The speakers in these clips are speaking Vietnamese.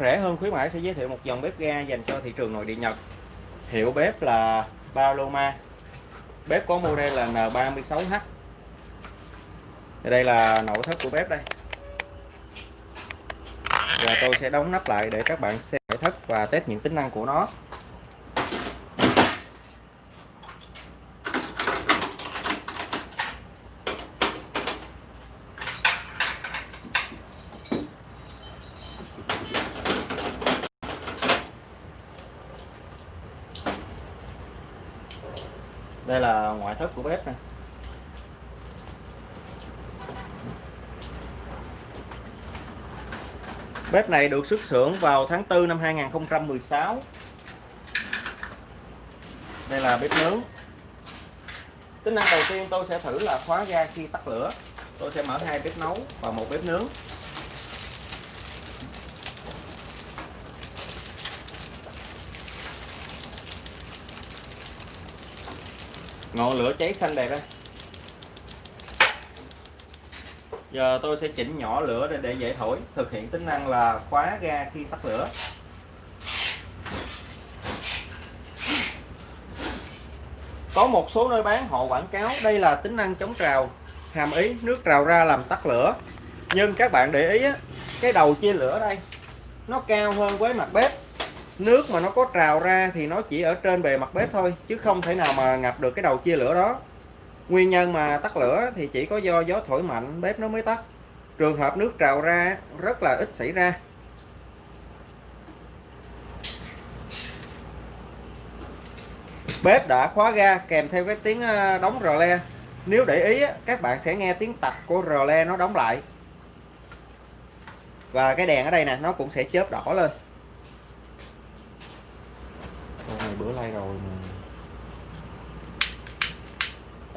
Rẻ hơn khuyến mãi sẽ giới thiệu một dòng bếp ga dành cho thị trường nội địa Nhật. Hiệu bếp là Paloma. Bếp có model là N36H. Đây là nội thất của bếp đây. Và tôi sẽ đóng nắp lại để các bạn xem nội thất và test những tính năng của nó. Đây là ngoại thất của bếp nè. Bếp này được xuất xưởng vào tháng 4 năm 2016 Đây là bếp nướng. Tính năng đầu tiên tôi sẽ thử là khóa ga khi tắt lửa. Tôi sẽ mở hai bếp nấu và một bếp nướng. Ngọn lửa cháy xanh đẹp đây. Giờ tôi sẽ chỉnh nhỏ lửa để, để dễ thổi thực hiện tính năng là khóa ga khi tắt lửa. Có một số nơi bán họ quảng cáo đây là tính năng chống trào hàm ý nước trào ra làm tắt lửa. Nhưng các bạn để ý cái đầu chia lửa đây nó cao hơn với mặt bếp nước mà nó có trào ra thì nó chỉ ở trên bề mặt bếp thôi, chứ không thể nào mà ngập được cái đầu chia lửa đó. Nguyên nhân mà tắt lửa thì chỉ có do gió thổi mạnh, bếp nó mới tắt. Trường hợp nước trào ra, rất là ít xảy ra. Bếp đã khóa ga kèm theo cái tiếng ờ, đóng rờ le. Nếu để ý các bạn sẽ nghe tiếng tạch của rờ le nó đóng lại. Và cái đèn ở đây nè, nó cũng sẽ chớp đỏ lên bữa nay rồi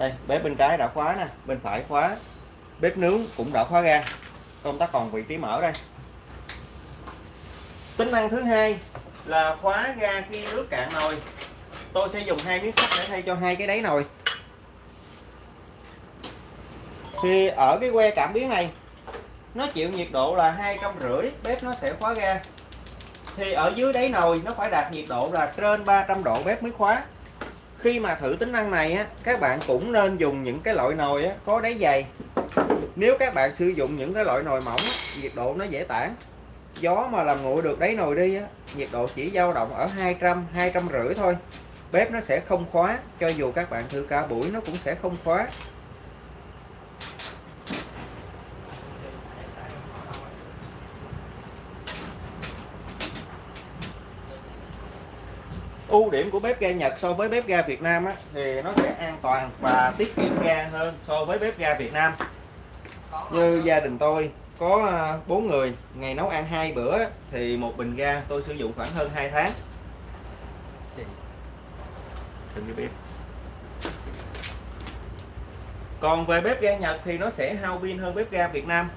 đây, bếp bên trái đã khóa nè, bên phải khóa. Bếp nướng cũng đã khóa ga công tắc còn vị trí mở đây. Tính năng thứ hai là khóa ga khi nước cạn nồi. Tôi sẽ dùng hai miếng sắt để thay cho hai cái đáy nồi. Thì ở cái que cảm biến này, nó chịu nhiệt độ là hai trăm rưỡi, bếp nó sẽ khóa ga. Thì ở dưới đáy nồi, nó phải đạt nhiệt độ là trên 300 độ, bếp mới khóa khi mà thử tính năng này á các bạn cũng nên dùng những cái loại nồi á, có đáy dày. Nếu các bạn sử dụng những cái loại nồi mỏng á, nhiệt độ nó dễ tản. Gió mà làm nguội được đáy nồi đi á, nhiệt độ chỉ dao động ở 200 200 rưỡi thôi. Bếp nó sẽ không khóa cho dù các bạn thử cả buổi nó cũng sẽ không khóa. Ưu điểm của bếp ga Nhật so với bếp ga Việt Nam á, thì nó sẽ an toàn và tiết kiệm ga hơn so với bếp ga Việt Nam. Như gia đình tôi có à, bốn người ngày nấu ăn hai bữa thì một bình ga tôi sử dụng khoảng hơn 2 tháng. Đừng cái bếp. Còn về bếp ga Nhật thì nó sẽ hao pin hơn bếp ga Việt Nam.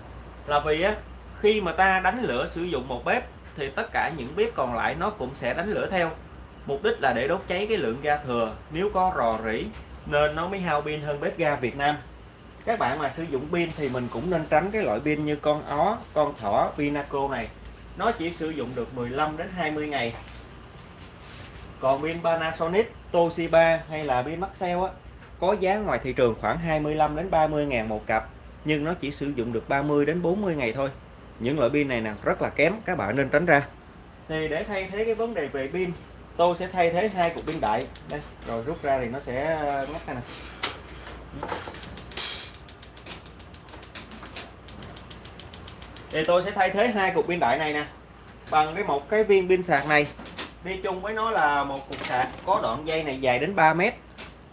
Là vì á khi mà ta đánh lửa sử dụng một bếp thì tất cả những bếp còn lại nó cũng sẽ đánh lửa theo mục đích là để đốt cháy cái lượng ga thừa. Nếu có rò rỉ, nên nó mới hao pin hơn bếp ga Việt Nam. Các bạn mà sử dụng pin thì mình cũng nên tránh cái loại pin như con ó, con thỏ Pinaco này. Nó chỉ sử dụng được 15 đến 20 ngày. Còn pin Panasonic, Toshiba hay là pin Maxell á, có giá ngoài thị trường khoảng 25 đến 30 ngàn một cặp, nhưng nó chỉ sử dụng được 30 đến 40 ngày thôi. Những loại pin này nè, rất là kém, các bạn nên tránh ra. Thì để thay thế cái vấn đề về pin tôi sẽ thay thế hai cục pin đại. Đây rồi rút ra thì nó sẽ ờ, ngắt này nè. Thì tôi sẽ thay thế hai cục pin đại này nè bằng cái một cái viên pin sạc này. Đi chung với nó là một cục sạc có đoạn dây này dài đến 3 mét.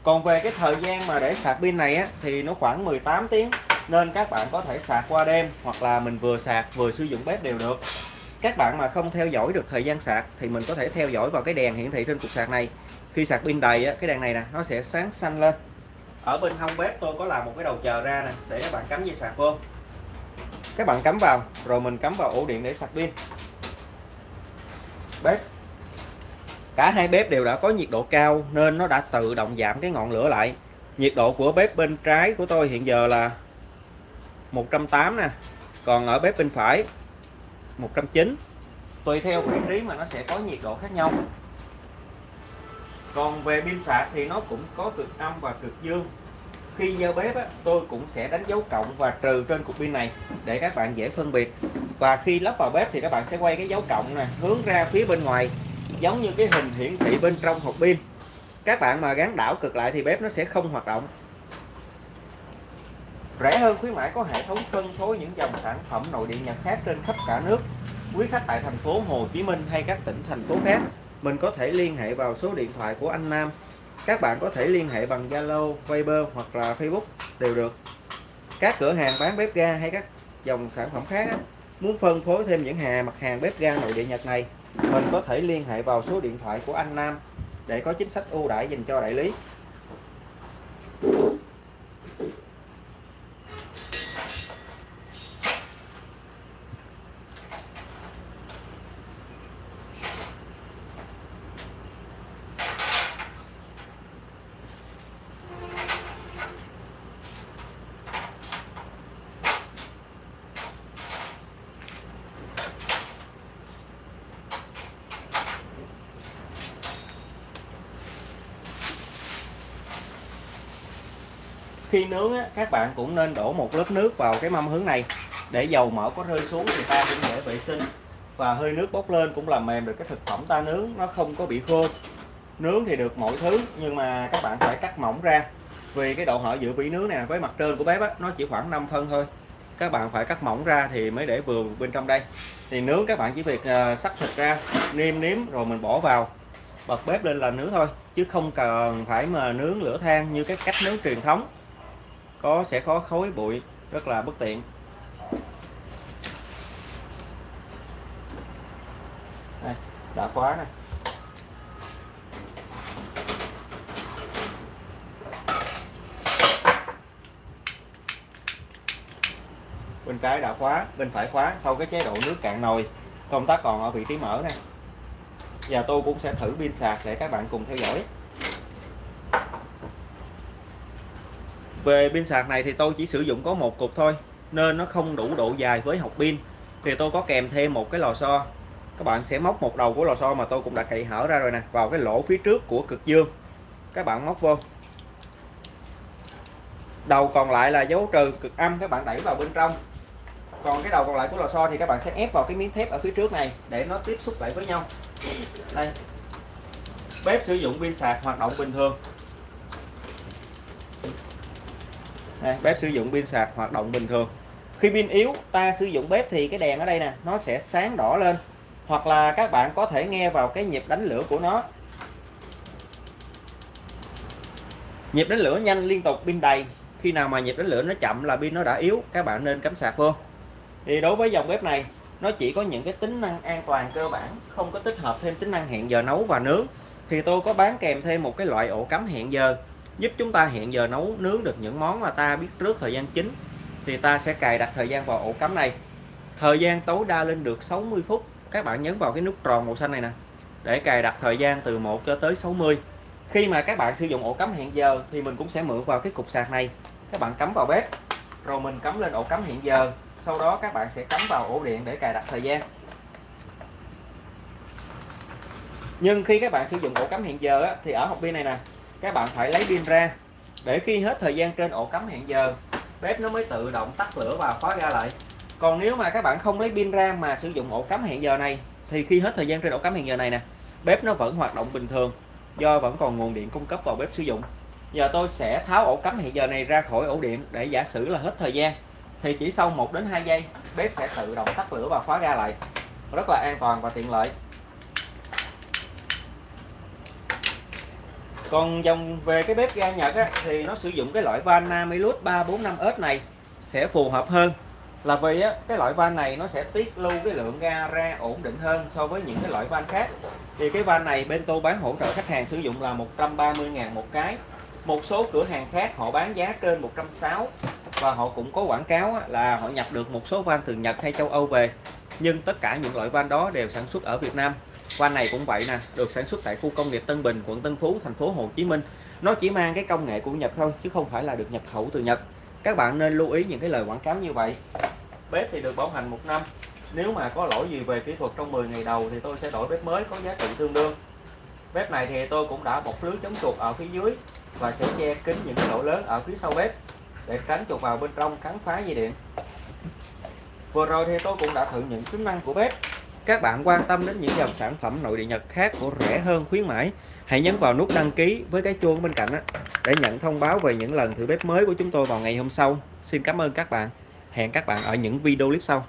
Còn về cái thời gian mà để sạc pin này á, thì nó khoảng 18 tiếng nên các bạn có thể sạc qua đêm hoặc là mình vừa sạc vừa sử dụng bếp đều được các bạn mà không theo dõi được thời gian sạc thì mình có thể theo dõi vào cái đèn hiển thị trên cục sạc này. Khi sạc pin đầy cái đèn này nè, nó sẽ sáng xanh lên. Ở bên hông bếp tôi có làm một cái đầu chờ ra nè, để các bạn cắm dây sạc vô. Các bạn cắm vào, rồi mình cắm vào ổ điện để sạc pin. Bếp. Cả hai bếp đều đã có nhiệt độ cao nên nó đã tự động giảm cái ngọn lửa lại. Nhiệt độ của bếp bên trái của tôi hiện giờ là 180 nè, còn ở bếp bên phải 190 tùy theo vị trí mà nó sẽ có nhiệt độ khác nhau. Còn về pin sạc thì nó cũng có cực âm và cực dương. Khi giao bếp á, tôi cũng sẽ đánh dấu cộng và trừ trên cục pin này để các bạn dễ phân biệt. Và khi lắp vào bếp thì các bạn sẽ quay cái dấu cộng này hướng ra phía bên ngoài giống như cái hình hiển thị bên trong hộp pin. Các bạn mà gắn đảo cực lại thì bếp nó sẽ không hoạt động rẻ hơn khuyến mãi có hệ thống phân phối những dòng sản phẩm nội địa Nhật khác trên khắp cả nước. Quý khách tại thành phố Hồ Chí Minh hay các tỉnh thành phố khác mình có thể liên hệ vào số điện thoại của anh Nam. Các bạn có thể liên hệ bằng Zalo, Viber hoặc là Facebook đều được. Các cửa hàng bán bếp ga hay các dòng sản phẩm khác á, muốn phân phối thêm những hàng mặt hàng bếp ga nội địa Nhật này mình có thể liên hệ vào số điện thoại của anh Nam để có chính sách ưu đãi dành cho đại lý. Khi nướng á, các bạn cũng nên đổ một lớp nước vào cái mâm hướng này. Để dầu mỡ có rơi xuống thì ta cũng dễ vệ sinh. Và hơi nước bốc lên cũng làm mềm được cái thực phẩm ta nướng nó không có bị khô. Nướng thì được mọi thứ nhưng mà các bạn phải cắt mỏng ra. Vì cái độ hở giữa vỉ nướng này với mặt trên của bếp á, nó chỉ khoảng 5 phân thôi. Các bạn phải cắt mỏng ra thì mới để vừa bên trong đây. Thì nướng các bạn chỉ việc à, sắc thịt ra nêm nếm rồi mình bỏ vào. Bật bếp lên là nướng thôi chứ không cần phải mà nướng lửa than như cái cách nướng truyền thống có, sẽ có khối bụi, rất là bất tiện. Đây, đã khóa này bên trái đã khóa, bên phải khóa, sau cái chế độ nước cạn nồi. Công tắc còn ở vị trí mở này và tôi cũng sẽ thử pin sạc để các bạn cùng theo dõi. Về pin sạc này thì tôi chỉ sử dụng có một cục thôi, nên nó không đủ độ dài với hộp pin. Thì tôi có kèm thêm một cái lò xo. Các bạn sẽ móc một đầu của lò xo mà tôi cũng đã cậy hở ra rồi nè, vào cái lỗ phía trước của cực dương. Các bạn móc vô. Đầu còn lại là dấu trừ cực âm, các bạn đẩy vào bên trong. Còn cái đầu còn lại của lò xo thì các bạn sẽ ép vào cái miếng thép ở phía trước này để nó tiếp xúc lại với nhau. Đây. Bếp sử dụng pin sạc hoạt động bình thường. Đây, bếp sử dụng pin sạc hoạt động bình thường. Khi pin yếu ta sử dụng bếp thì cái đèn ở đây nè nó sẽ sáng đỏ lên. Hoặc là các bạn có thể nghe vào cái nhịp đánh lửa của nó. Nhịp đánh lửa nhanh liên tục pin đầy. Khi nào mà nhịp đánh lửa nó chậm là pin nó đã yếu các bạn nên cắm sạc vô. Thì đối với dòng bếp này nó chỉ có những cái tính năng an toàn cơ bản không có tích hợp thêm tính năng hẹn giờ nấu và nướng. Thì tôi có bán kèm thêm một cái loại ổ cắm hẹn giờ giúp chúng ta hẹn giờ nấu nướng được những món mà ta biết trước thời gian chính thì ta sẽ cài đặt thời gian vào ổ cắm này. Thời gian tối đa lên được 60 phút. Các bạn nhấn vào cái nút tròn màu xanh này nè, để cài đặt thời gian từ 1 cho tới 60 khi mà các bạn sử dụng ổ cắm hẹn giờ, thì mình cũng sẽ mượn vào cái cục sạc này. Các bạn cắm vào bếp, rồi mình cắm lên ổ cắm hẹn giờ. Sau đó các bạn sẽ cắm vào ổ điện để cài đặt thời gian. Nhưng khi các bạn sử dụng ổ cắm hẹn giờ thì ở hộp pin này nè các bạn phải lấy pin ra. Để khi hết thời gian trên ổ cắm hẹn giờ, bếp nó mới tự động tắt lửa và khóa ra lại. Còn nếu mà các bạn không lấy pin ra mà sử dụng ổ cắm hẹn giờ này, thì khi hết thời gian trên ổ cắm hẹn giờ này nè, bếp nó vẫn hoạt động bình thường, do vẫn còn nguồn điện cung cấp vào bếp sử dụng. Giờ tôi sẽ tháo ổ cắm hẹn giờ này ra khỏi ổ điện để giả sử là hết thời gian, thì chỉ sau 1 đến 2 giây, bếp sẽ tự động tắt lửa và khóa ra lại. Rất là an toàn và tiện lợi. Còn dòng về cái bếp ga Nhật á, thì nó sử dụng cái loại van Namilus 345S này sẽ phù hợp hơn. Là vì á, cái loại van này nó sẽ tiết lưu cái lượng ga ra ổn định hơn so với những cái loại van khác. Thì cái van này bên tôi bán hỗ trợ khách hàng sử dụng là 130.000 một cái. Một số cửa hàng khác họ bán giá trên 160 và họ cũng có quảng cáo là họ nhập được một số van từ Nhật hay châu Âu về. Nhưng tất cả những loại van đó đều sản xuất ở Việt Nam van này cũng vậy nè, được sản xuất tại khu công nghiệp Tân Bình, quận Tân Phú, thành phố Hồ Chí Minh. Nó chỉ mang cái công nghệ của Nhật thôi, chứ không phải là được nhập khẩu từ Nhật. Các bạn nên lưu ý những cái lời quảng cáo như vậy. Bếp thì được bảo hành một năm. Nếu mà có lỗi gì về kỹ thuật trong 10 ngày đầu thì tôi sẽ đổi bếp mới có giá trị tương đương. Bếp này thì tôi cũng đã bọc lưới chống chuột ở phía dưới và sẽ che kín những cái lỗ lớn ở phía sau bếp để tránh chuột vào bên trong cắn phá dây điện. Vừa rồi thì tôi cũng đã thử những tính năng của bếp các bạn quan tâm đến những dòng sản phẩm nội địa Nhật khác của rẻ hơn khuyến mãi, hãy nhấn vào nút đăng ký với cái chuông bên cạnh để nhận thông báo về những lần thử bếp mới của chúng tôi vào ngày hôm sau. Xin cảm ơn các bạn. Hẹn các bạn ở những video clip sau.